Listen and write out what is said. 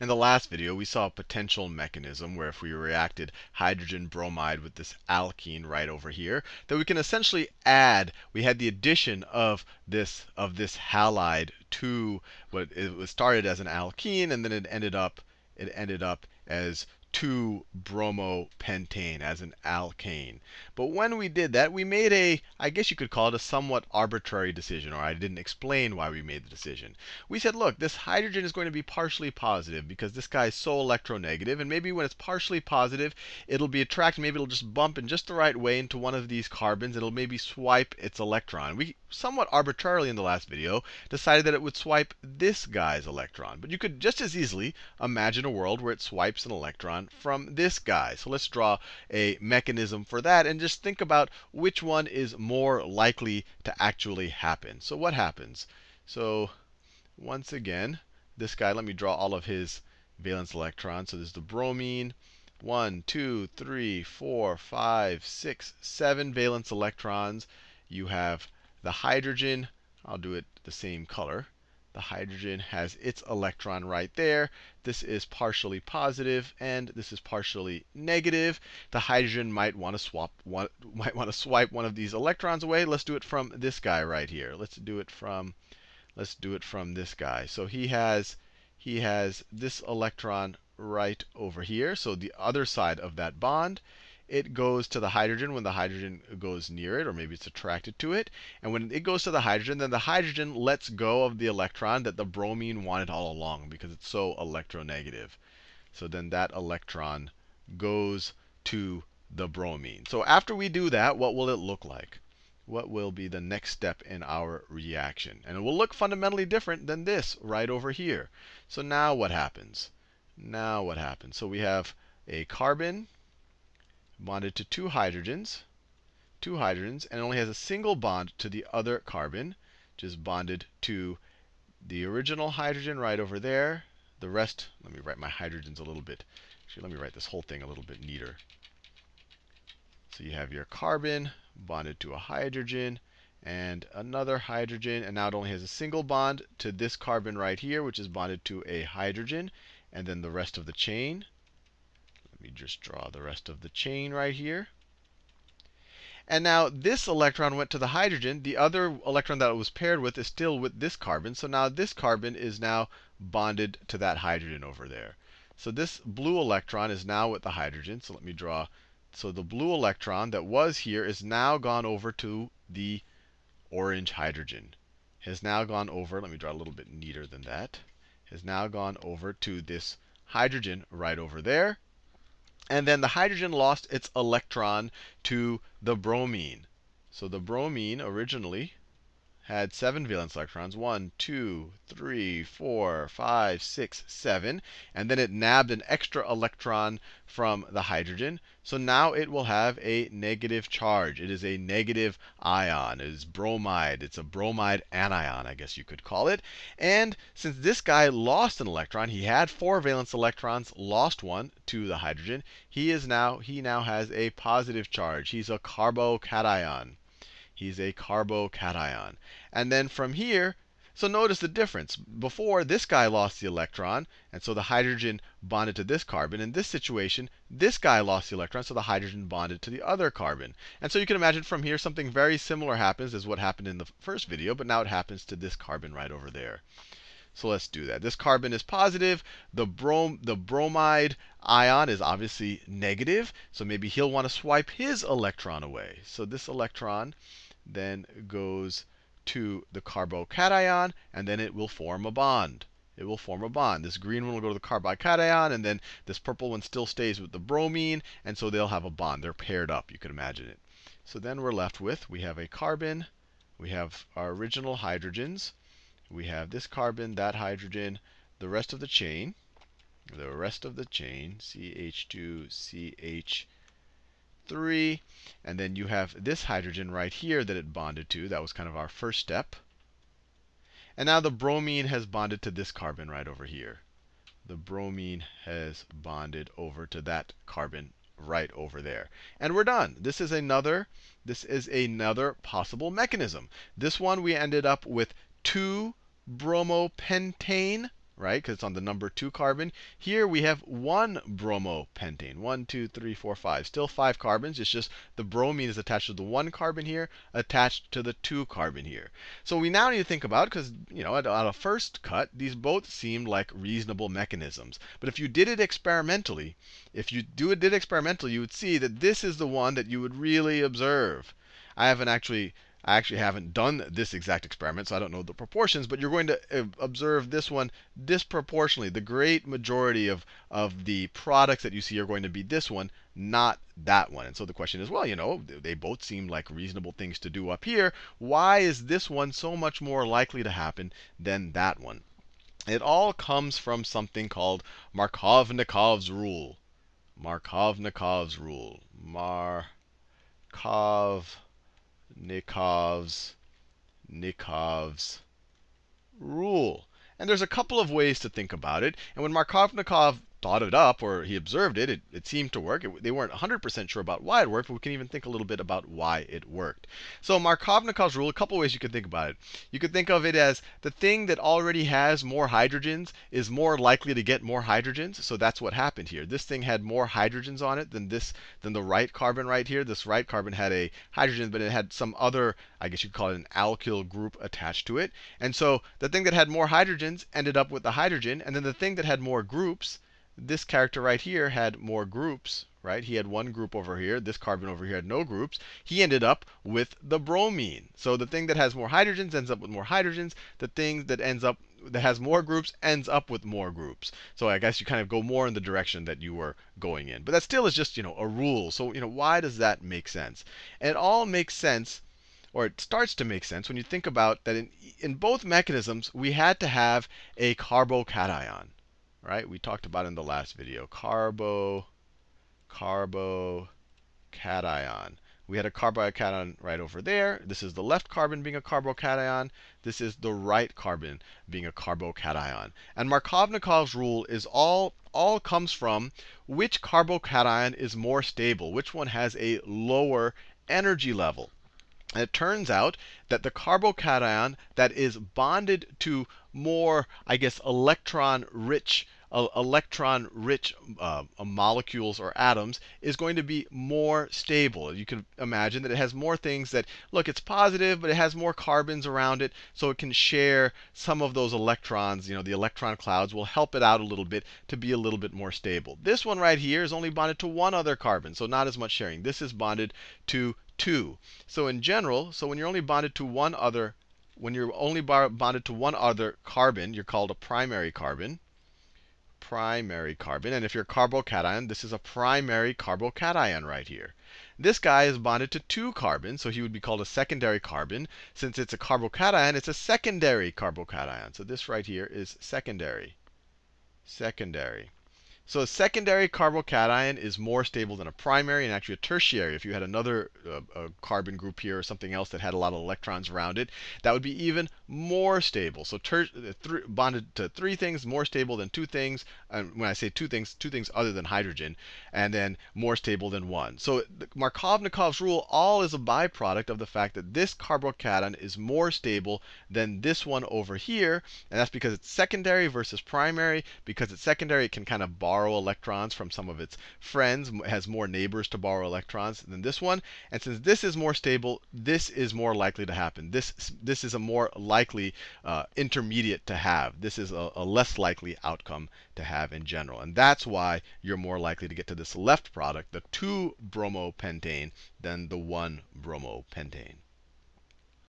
In the last video, we saw a potential mechanism where if we reacted hydrogen bromide with this alkene right over here, that we can essentially add, we had the addition of this of this halide to what it was started as an alkene and then it ended up it ended up as 2-bromopentane as an alkane. But when we did that, we made a, I guess you could call it a somewhat arbitrary decision, or I didn't explain why we made the decision. We said, look, this hydrogen is going to be partially positive because this guy is so electronegative, and maybe when it's partially positive, it'll be attracted, maybe it'll just bump in just the right way into one of these carbons. It'll maybe swipe its electron. We somewhat arbitrarily in the last video decided that it would swipe this guy's electron. But you could just as easily imagine a world where it swipes an electron from this guy. So let's draw a mechanism for that and just think about which one is more likely to actually happen. So what happens? So once again, this guy, let me draw all of his valence electrons. So there's the bromine. One, two, three, four, five, six, seven valence electrons. You have the hydrogen. I'll do it the same color. The hydrogen has its electron right there. This is partially positive, and this is partially negative. The hydrogen might want to swap one, might want to swipe one of these electrons away. Let's do it from this guy right here. Let's do it from let's do it from this guy. So he has he has this electron right over here. So the other side of that bond it goes to the hydrogen when the hydrogen goes near it, or maybe it's attracted to it. And when it goes to the hydrogen, then the hydrogen lets go of the electron that the bromine wanted all along because it's so electronegative. So then that electron goes to the bromine. So after we do that, what will it look like? What will be the next step in our reaction? And it will look fundamentally different than this right over here. So now what happens? Now what happens? So we have a carbon bonded to two hydrogens, two hydrogens, and only has a single bond to the other carbon, which is bonded to the original hydrogen right over there. The rest, let me write my hydrogens a little bit. Actually, let me write this whole thing a little bit neater. So you have your carbon bonded to a hydrogen and another hydrogen. And now it only has a single bond to this carbon right here, which is bonded to a hydrogen. And then the rest of the chain me just draw the rest of the chain right here. And now this electron went to the hydrogen. The other electron that it was paired with is still with this carbon. So now this carbon is now bonded to that hydrogen over there. So this blue electron is now with the hydrogen. So let me draw. So the blue electron that was here is now gone over to the orange hydrogen. Has now gone over, let me draw a little bit neater than that. Has now gone over to this hydrogen right over there. And then the hydrogen lost its electron to the bromine. So the bromine originally had seven valence electrons. One, two, three, four, five, six, seven. And then it nabbed an extra electron from the hydrogen. So now it will have a negative charge. It is a negative ion. It is bromide. It's a bromide anion, I guess you could call it. And since this guy lost an electron, he had four valence electrons, lost one to the hydrogen. He is now he now has a positive charge. He's a carbocation. He's a carbocation. And then from here, so notice the difference. Before, this guy lost the electron, and so the hydrogen bonded to this carbon. In this situation, this guy lost the electron, so the hydrogen bonded to the other carbon. And so you can imagine from here something very similar happens as what happened in the first video, but now it happens to this carbon right over there. So let's do that. This carbon is positive. The, brom the bromide ion is obviously negative. So maybe he'll want to swipe his electron away. So this electron then goes to the carbocation, and then it will form a bond. It will form a bond. This green one will go to the carbocation, and then this purple one still stays with the bromine, and so they'll have a bond. They're paired up, you can imagine it. So then we're left with, we have a carbon, we have our original hydrogens, we have this carbon, that hydrogen, the rest of the chain, the rest of the chain, CH2, CH, 3. And then you have this hydrogen right here that it bonded to. That was kind of our first step. And now the bromine has bonded to this carbon right over here. The bromine has bonded over to that carbon right over there. And we're done. This is another this is another possible mechanism. This one we ended up with two bromopentane right? Because it's on the number two carbon. Here we have one bromopentane. One, two, three, four, five. Still five carbons. It's just the bromine is attached to the one carbon here, attached to the two carbon here. So we now need to think about, because you know, at, at a first cut, these both seem like reasonable mechanisms. But if you did it experimentally, if you do it did experimentally, you would see that this is the one that you would really observe. I haven't actually I actually haven't done this exact experiment, so I don't know the proportions, but you're going to uh, observe this one disproportionately. The great majority of, of the products that you see are going to be this one, not that one. And so the question is, well, you know, they both seem like reasonable things to do up here. Why is this one so much more likely to happen than that one? It all comes from something called Markovnikov's rule. Markovnikov's rule. Markov Nikov's Nikov's rule. And there's a couple of ways to think about it. And when Markovnikov thought it up or he observed it, it, it seemed to work. It, they weren't 100% sure about why it worked, but we can even think a little bit about why it worked. So Markovnikov's rule, a couple ways you can think about it. You could think of it as the thing that already has more hydrogens is more likely to get more hydrogens. So that's what happened here. This thing had more hydrogens on it than this than the right carbon right here. This right carbon had a hydrogen, but it had some other, I guess you'd call it an alkyl group attached to it. And so the thing that had more hydrogens ended up with the hydrogen, and then the thing that had more groups this character right here had more groups, right? He had one group over here. This carbon over here had no groups. He ended up with the bromine. So the thing that has more hydrogens ends up with more hydrogens. The thing that ends up that has more groups ends up with more groups. So I guess you kind of go more in the direction that you were going in. But that still is just, you know, a rule. So, you know, why does that make sense? And it all makes sense or it starts to make sense when you think about that in, in both mechanisms, we had to have a carbocation right? We talked about in the last video. Carbo, carbo, cation. We had a carbocation right over there. This is the left carbon being a carbocation. This is the right carbon being a carbocation. And Markovnikov's rule is all all comes from which carbocation is more stable, which one has a lower energy level. And it turns out that the carbocation that is bonded to more, I guess, electron rich electron rich uh, molecules or atoms is going to be more stable. You can imagine that it has more things that, look, it's positive, but it has more carbons around it, so it can share some of those electrons. You know, the electron clouds will help it out a little bit to be a little bit more stable. This one right here is only bonded to one other carbon, so not as much sharing. This is bonded to two. So in general, so when you're only bonded to one other, when you're only bonded to one other carbon, you're called a primary carbon primary carbon. And if you're carbocation, this is a primary carbocation right here. This guy is bonded to two carbons, so he would be called a secondary carbon. Since it's a carbocation, it's a secondary carbocation. So this right here is secondary. Secondary. So a secondary carbocation is more stable than a primary, and actually a tertiary. If you had another uh, carbon group here or something else that had a lot of electrons around it, that would be even more stable. So th bonded to three things, more stable than two things. And when I say two things, two things other than hydrogen, and then more stable than one. So Markovnikov's rule all is a byproduct of the fact that this carbocation is more stable than this one over here, and that's because it's secondary versus primary. Because it's secondary, it can kind of borrow borrow electrons from some of its friends, has more neighbors to borrow electrons than this one. And since this is more stable, this is more likely to happen. This, this is a more likely uh, intermediate to have. This is a, a less likely outcome to have in general. And that's why you're more likely to get to this left product, the 2 bromopentane, than the 1 bromopentane.